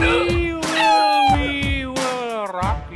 we will, we will rock.